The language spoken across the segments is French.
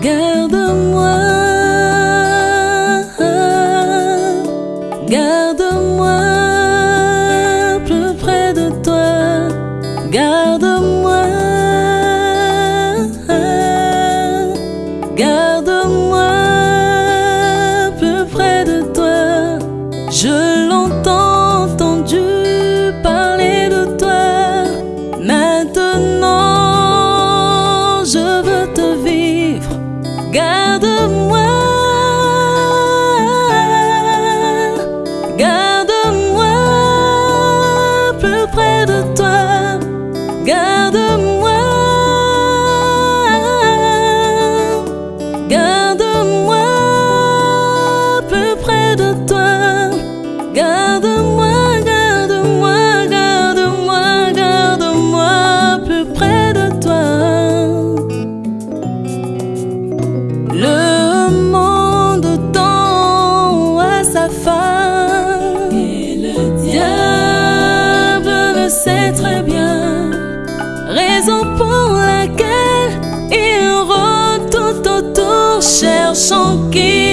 Garde-moi, garde L'entends entendu parler de toi. Maintenant, je veux te vivre. Garde-moi, pour laquelle il rôde tout autour cherchant qui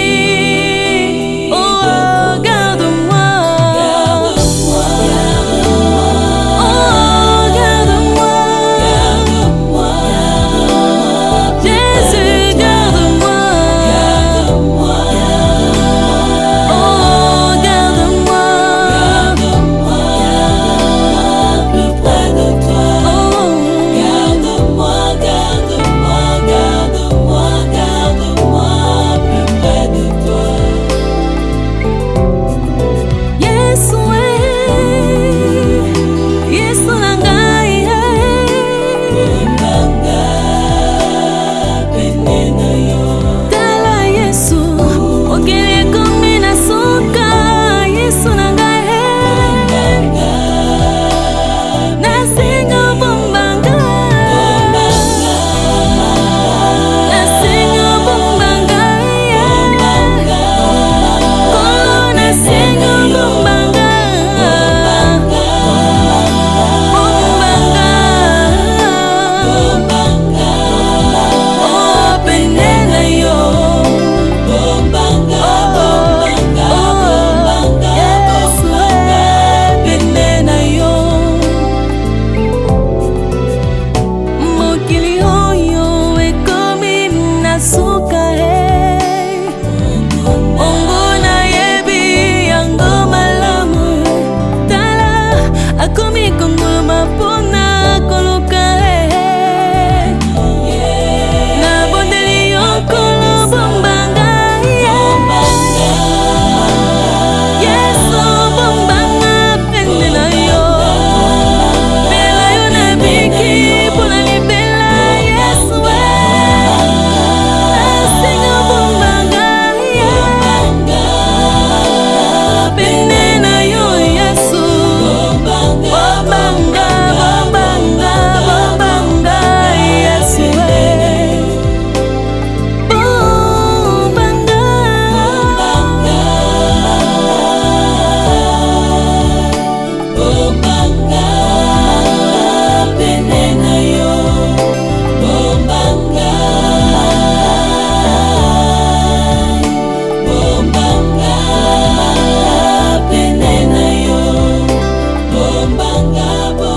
Love.